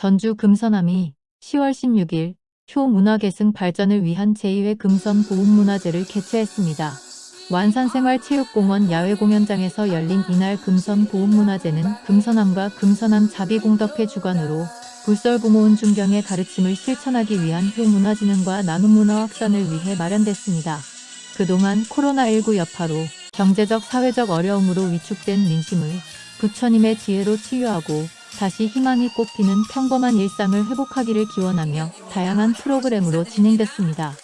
전주 금서남이 10월 16일 효문화계승 발전을 위한 제2회 금선 보훈문화제를 개최했습니다. 완산생활체육공원 야외공연장에서 열린 이날 금선 보훈문화제는 금서남과 금서남 자비공덕회 주관으로 불설부모운 중경의 가르침을 실천하기 위한 효문화진흥과 나눔문화 확산을 위해 마련됐습니다. 그동안 코로나19 여파로 경제적 사회적 어려움으로 위축된 민심을 부처님의 지혜로 치유하고 다시 희망이 꽃피는 평범한 일상을 회복하기를 기원하며 다양한 프로그램으로 진행됐습니다.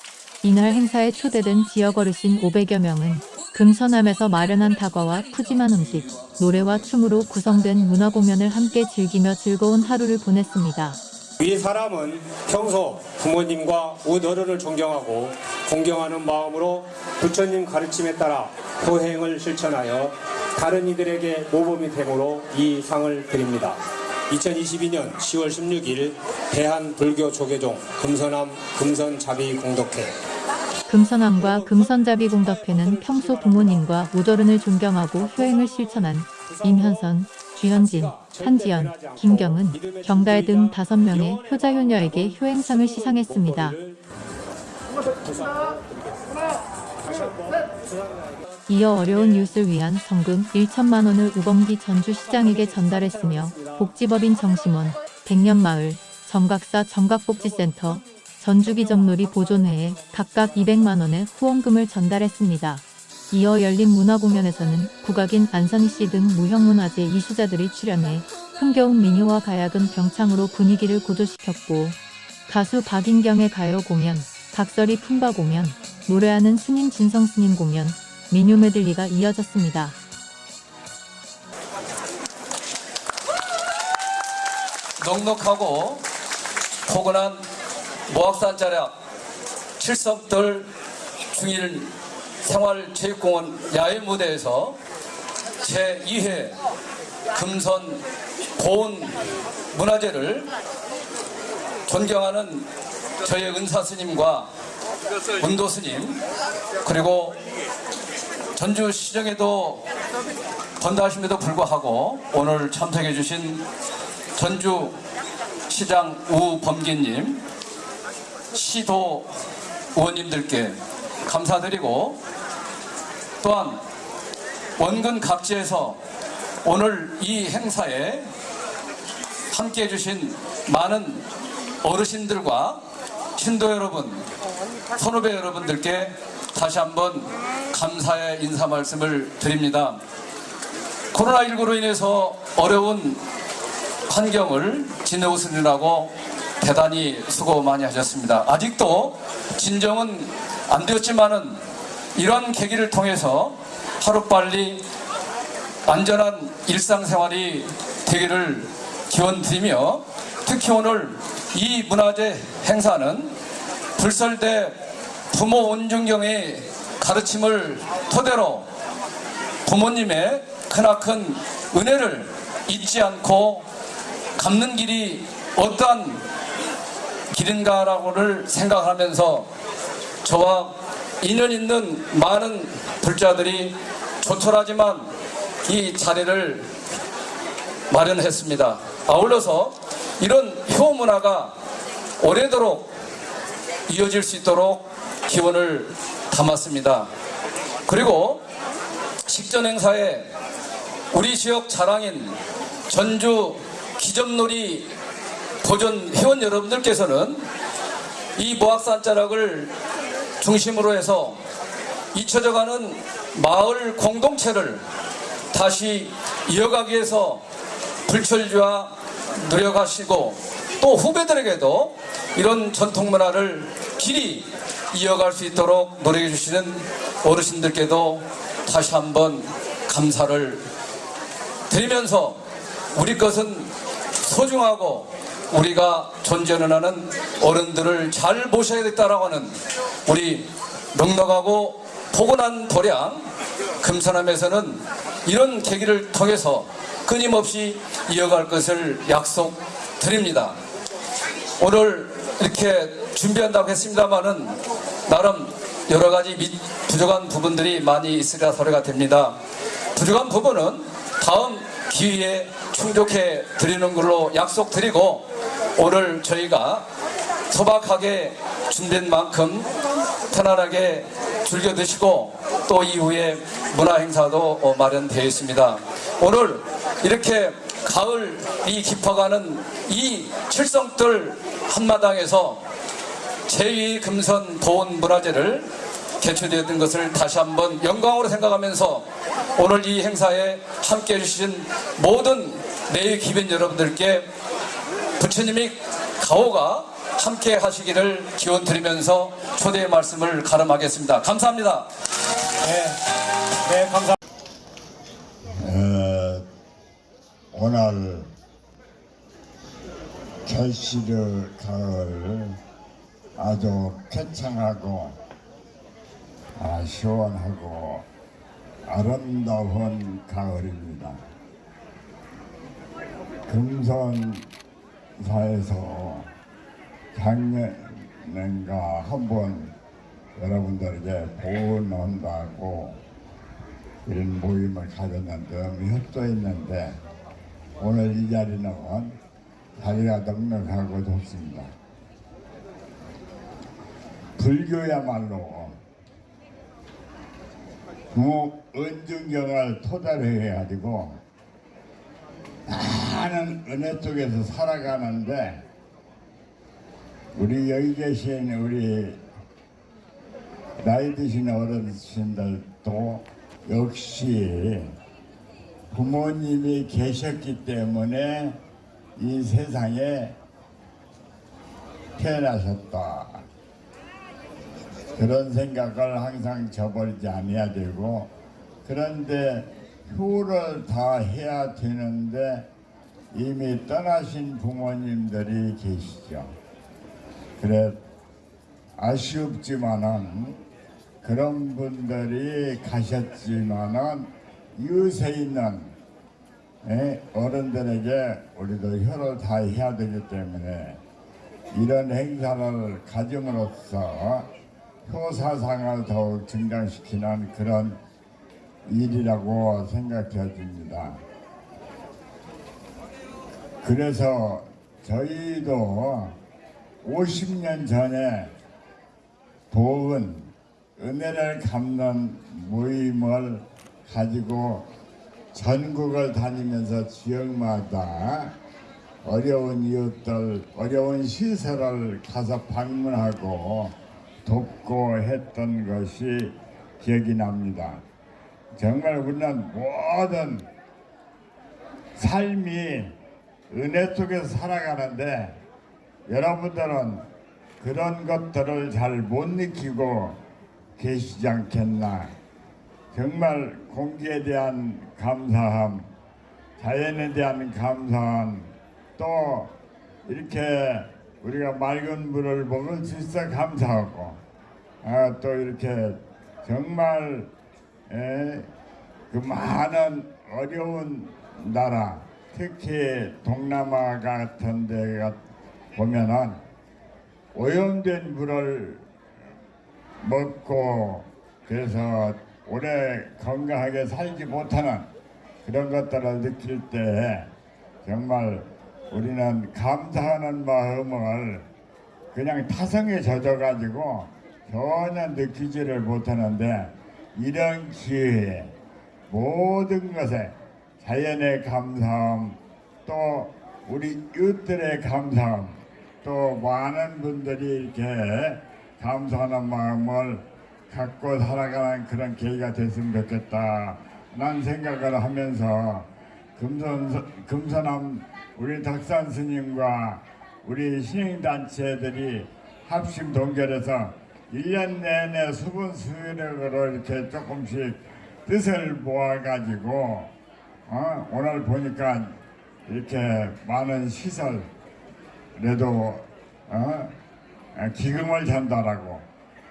이날 행사에 초대된 지역 어르신 500여 명은 금서남에서 마련한 다과와 푸짐한 음식, 노래와 춤으로 구성된 문화 공연을 함께 즐기며 즐거운 하루를 보냈습니다. 위 사람은 평소 부모님과 우어른을 존경하고 공경하는 마음으로 부처님 가르침에 따라 호행을 실천하여 다른 이들에게 모범이 되므로 이 상을 드립니다. 2022년 10월 16일 대한불교 조계종 금서남 금선자비공덕회 금서남과 금선자비공덕회는 평소 부모님과 우더른을 존경하고 효행을 실천한 임현선, 주현진, 한지연, 김경은, 경달 등 5명의 효자효녀에게 효행상을 시상했습니다. 이어 어려운 이웃을 위한 성금 1천만 원을 우범기 전주시장에게 전달했으며 복지법인 정심원, 백년마을, 정각사 정각복지센터, 전주기점놀이 보존회에 각각 200만 원의 후원금을 전달했습니다. 이어 열린 문화공연에서는 국악인 안선희 씨 등 무형문화재 이수자들이 출연해 흥겨운 민요와 가야금 병창으로 분위기를 고조시켰고 가수 박인경의 가요 공연, 각설이 품바 공연, 노래하는 스님 진성 스님 공연, 민요 메들리가 이어졌습니다. 넉넉하고 포근한 모악산 자락 칠성들 중일 생활체육공원 야외 무대에서 제2회 금선 보훈 문화제를 존경하는 저희 은사 스님과 운도 스님 그리고 전주 시정에도 번다하심에도 불구하고 오늘 참석해 주신 전주 시장 우범기님 시도 의원님들께 감사드리고 또한 원근 각지에서 오늘 이 행사에 함께 해 주신 많은 어르신들과 신도 여러분, 선후배 여러분들께 다시 한번 감사의 인사 말씀을 드립니다. 코로나19로 인해서 어려운 환경을 지내오시느라고 대단히 수고 많이 하셨습니다. 아직도 진정은 안 되었지만은 이런 계기를 통해서 하루빨리 안전한 일상생활이 되기를 기원드리며 특히 오늘 이 문화재 행사는 불설대 부모 온중경의 가르침을 토대로 부모님의 크나큰 은혜를 잊지 않고 갚는 길이 어떠한 길인가라고를 생각하면서 저와 인연 있는 많은 불자들이 조촐하지만 이 자리를 마련했습니다. 아울러서 이런 효 문화가 오래도록 이어질 수 있도록 기원을 담았습니다. 그리고 식전 행사에 우리 지역 자랑인 전주 기점놀이 보존 회원 여러분들께서는 이 모악산 자락을 중심으로 해서 잊혀져가는 마을 공동체를 다시 이어가기 위해서 불철주와 노력하시고 또 후배들에게도 이런 전통 문화를 길이 이어갈 수 있도록 노력해 주시는 어르신들께도 다시 한번 감사를 드리면서 우리 것은 소중하고 우리가 존재는 하는 어른들을 잘 모셔야겠다라고 하는 우리 넉넉하고 포근한 도량 금서남에서는 이런 계기를 통해서 끊임없이 이어갈 것을 약속드립니다. 오늘 이렇게 준비한다고 했습니다만은 나름 여러 가지 부족한 부분들이 많이 있으리라 소리가 됩니다. 부족한 부분은 다음 기회에 충족해 드리는 걸로 약속드리고 오늘 저희가 소박하게 준비한 만큼 편안하게 즐겨 드시고 또 이후에 문화 행사도 어, 마련되어 있습니다. 오늘 이렇게 가을이 깊어가는 이 칠성뜰 한마당에서 제2 금선 보온 문화재를 개최되었던 것을 다시 한번 영광으로 생각하면서 오늘 이 행사에 함께 해 주신 모든 내의 기변 여러분들께 부처님이 가오가 함께 하시기를 기원 드리면서 초대의 말씀을 가름하겠습니다. 감사합니다. 네, 네 감사. 어, 오늘 결실을 가을 아주 쾌창하고 아, 시원하고 아름다운 가을입니다. 금선사에서 작년인가 한번 여러분들에게 보온한다고 이런 모임을 가졌는데 협조했는데 오늘 이 자리는 자리가 넉넉하고 좋습니다. 불교야말로 그 은중경을 토대로 해가지고 많은 은혜 속에서 살아가는데 우리 여기 계신 우리 나이 드신 어르신들도 역시 부모님이 계셨기 때문에 이 세상에 태어나셨다. 그런 생각을 항상 저버리지 아니해야 되고 그런데 효를 다 해야 되는데 이미 떠나신 부모님들이 계시죠. 그래 아쉽지만은 그런 분들이 가셨지만은 이웃에 있는 예, 어른들에게 우리도 혀를 다 해야 되기 때문에 이런 행사를 가짐으로써 효사상을 더욱 증강시키는 그런 일이라고 생각되어집니다. 그래서 저희도 50년 전에 보은 은혜를 갚는 모임을 가지고 전국을 다니면서 지역마다 어려운 이웃들, 어려운 시설을 가서 방문하고 돕고 했던 것이 기억이 납니다. 정말 우리는 모든 삶이 은혜 속에서 살아가는데 여러분들은 그런 것들을 잘 못 느끼고 계시지 않겠나. 정말 공기에 대한 감사함, 자연에 대한 감사함, 또 이렇게 우리가 맑은 물을 먹을 수 있어 감사하고, 아, 또 이렇게 정말 에, 그 많은 어려운 나라, 특히 동남아 같은 데가 보면은 오염된 물을 먹고 그래서 오래 건강하게 살지 못하는 그런 것들을 느낄 때 정말 우리는 감사하는 마음을 그냥 타성에 젖어가지고 전혀 느끼지를 못하는데 이런 기회에 모든 것에 자연의 감사함 또 우리 이웃들의 감사함 또 많은 분들이 이렇게 감사하는 마음을 갖고 살아가는 그런 계기가 됐으면 좋겠다. 난 생각을 하면서 금선, 금선암 우리 덕산 스님과 우리 신행단체들이 합심 동결해서 1년 내내 수분 수력으로 이렇게 조금씩 뜻을 모아가지고 어? 오늘 보니까 이렇게 많은 시설 그래도 어? 기금을 전달하고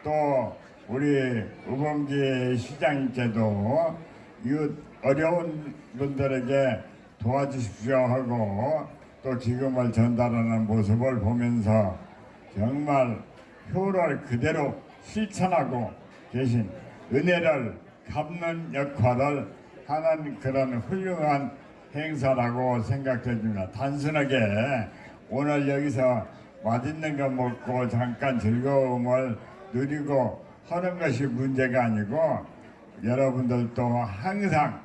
또 우리 우범기 시장님께도 이웃 어려운 분들에게 도와주십시오 하고 또 기금을 전달하는 모습을 보면서 정말 효를 그대로 실천하고 계신 은혜를 갚는 역할을 하는 그런 훌륭한 행사라고 생각됩니다. 단순하게 오늘 여기서 맛있는 거 먹고 잠깐 즐거움을 누리고 하는 것이 문제가 아니고 여러분들도 항상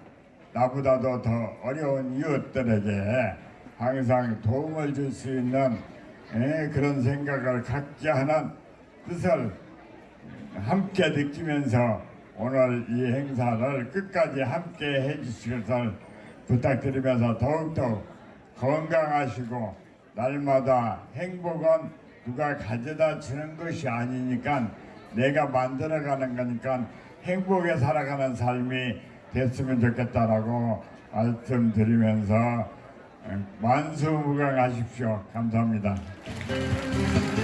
나보다도 더 어려운 이웃들에게 항상 도움을 줄 수 있는 예, 그런 생각을 갖게 하는 뜻을 함께 느끼면서 오늘 이 행사를 끝까지 함께 것을 부탁드리면서 더욱더 건강하시고 날마다 행복은 누가 가져다 주는 것이 아니니까 내가 만들어가는 거니까 행복에 살아가는 삶이 됐으면 좋겠다라고 말씀드리면서 만수무강하십시오. 감사합니다. 네.